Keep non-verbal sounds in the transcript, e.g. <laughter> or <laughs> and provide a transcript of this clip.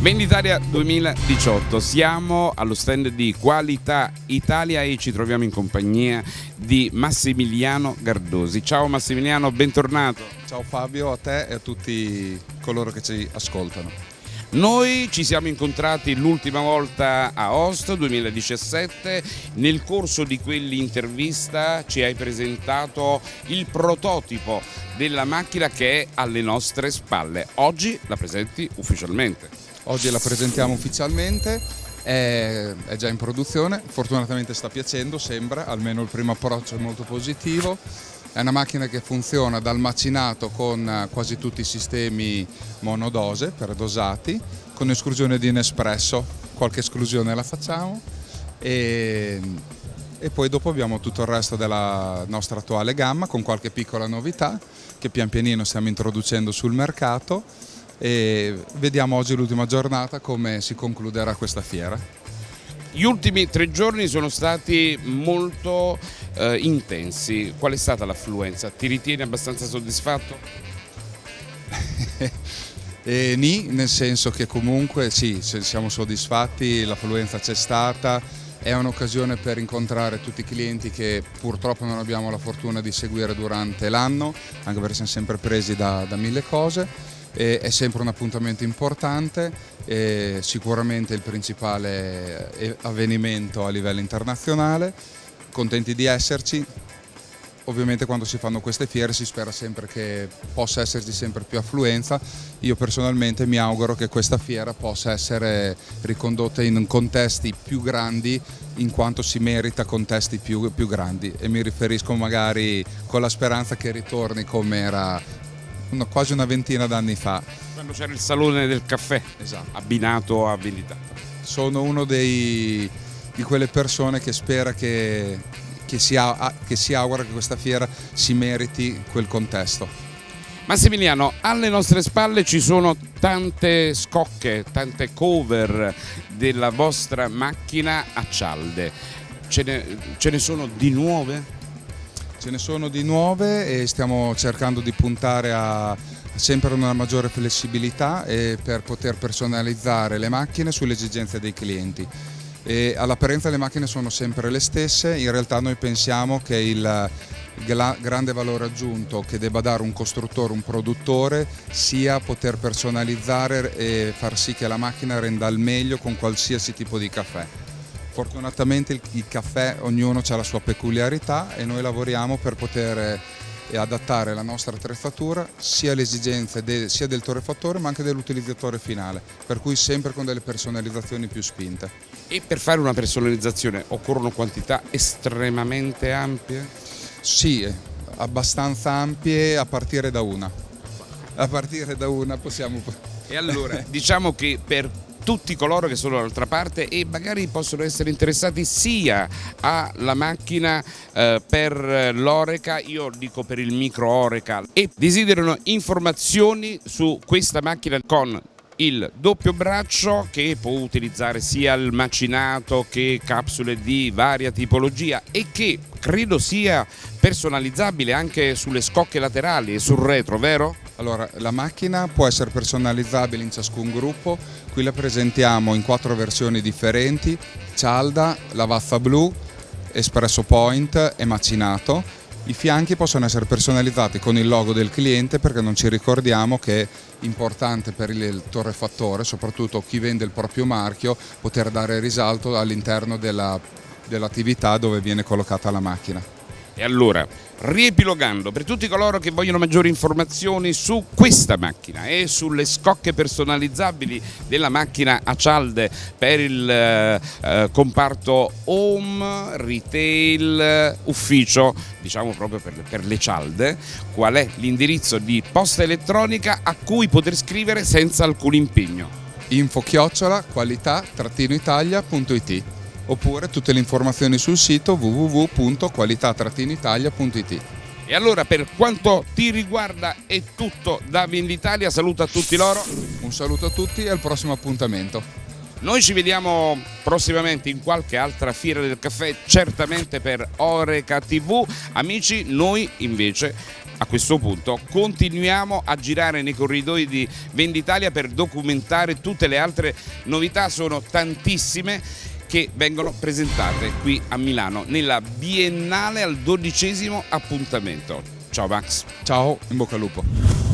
Venditalia 2018, siamo allo stand di Qualità Italia e ci troviamo in compagnia di Massimiliano Gardosi. Ciao Massimiliano, bentornato. Ciao Fabio, a te e a tutti coloro che ci ascoltano. Noi ci siamo incontrati l'ultima volta a Host 2017, nel corso di quell'intervista ci hai presentato il prototipo della macchina che è alle nostre spalle. Oggi la presenti ufficialmente. Oggi la presentiamo ufficialmente, è, è, già in produzione, fortunatamente sta piacendo, sembra, almeno il primo approccio è molto positivo. È una macchina che funziona dal macinato con quasi tutti i sistemi monodose per dosati, con esclusione di Nespresso, qualche esclusione la facciamo. E, e poi dopo abbiamo tutto il resto della nostra attuale gamma con qualche piccola novità che pian pianino stiamo introducendo sul mercato e vediamo oggi l'ultima giornata come si concluderà questa fiera. Gli ultimi tre giorni sono stati molto eh, intensi, qual è stata l'affluenza? Ti ritieni abbastanza soddisfatto? <laughs> eh, ni, nel senso che comunque sì, siamo soddisfatti, l'affluenza c'è stata, è un'occasione per incontrare tutti i clienti che purtroppo non abbiamo la fortuna di seguire durante l'anno, anche perché siamo sempre presi da, da mille cose è sempre un appuntamento importante, sicuramente il principale eh, avvenimento a livello internazionale, contenti di esserci, ovviamente quando si fanno queste fiere si spera sempre che possa esserci sempre più affluenza, io personalmente mi auguro che questa fiera possa essere ricondotta in contesti più grandi in quanto si merita contesti più, più grandi. E mi riferisco magari con la speranza che ritorni come era una, quasi una ventina d'anni fa. Quando c'era il salone del caffè, esatto. abbinato a vendita. Sono uno dei, di quelle persone che spera che, che, si, che si augura che questa fiera si meriti quel contesto. Massimiliano, alle nostre spalle ci sono tante scocche, tante cover della vostra macchina a cialde. Ce ne, ce ne sono di nuove? Ce ne sono di nuove e stiamo cercando di puntare a sempre una maggiore flessibilità per poter personalizzare le macchine sulle esigenze dei clienti. all'apparenza le macchine sono sempre le stesse, in realtà noi pensiamo che il grande valore aggiunto che debba dare un costruttore, un produttore, sia poter personalizzare e far sì che la macchina renda al meglio con qualsiasi tipo di caffè. Fortunatamente il, il caffè, ognuno ha la sua peculiarità e noi lavoriamo per poter eh, adattare la nostra attrezzatura sia alle esigenze de, sia del torrefattore ma anche dell'utilizzatore finale, per cui sempre con delle personalizzazioni più spinte. E per fare una personalizzazione occorrono quantità estremamente ampie? Sì, abbastanza ampie a partire da una. A partire da una possiamo... E allora, <laughs> diciamo che per tutti coloro che sono dall'altra parte e magari possono essere interessati sia alla macchina eh, per l'Oreca, io dico per il micro Oreca e desiderano informazioni su questa macchina con il doppio braccio che può utilizzare sia il macinato che capsule di varia tipologia e che credo sia personalizzabile anche sulle scocche laterali e sul retro, vero? Allora, la macchina può essere personalizzabile in ciascun gruppo, qui la presentiamo in quattro versioni differenti, cialda, lavazza blu, espresso point e macinato. I fianchi possono essere personalizzati con il logo del cliente perché non ci ricordiamo che è importante per il torrefattore, soprattutto chi vende il proprio marchio, poter dare risalto all'interno dell'attività dell dove viene collocata la macchina. E allora, riepilogando, per tutti coloro che vogliono maggiori informazioni su questa macchina e sulle scocche personalizzabili della macchina a cialde per il eh, eh comparto home, retail, ufficio, diciamo proprio per, per le cialde, qual è l'indirizzo di posta elettronica a cui poter scrivere senza alcun impegno? Info chiocciola qualità-italia.it oppure tutte le informazioni sul sito www.qualità-italia.it. E allora per quanto ti riguarda è tutto da Venditalia, saluto a tutti loro. Un saluto a tutti e al prossimo appuntamento. Noi ci vediamo prossimamente in qualche altra fiera del caffè, certamente per Oreca TV. Amici, noi invece a questo punto continuiamo a girare nei corridoi di Venditalia per documentare tutte le altre novità, sono tantissime che vengono presentate qui a Milano nella Biennale al dodicesimo appuntamento. Ciao Max. Ciao, in bocca al lupo.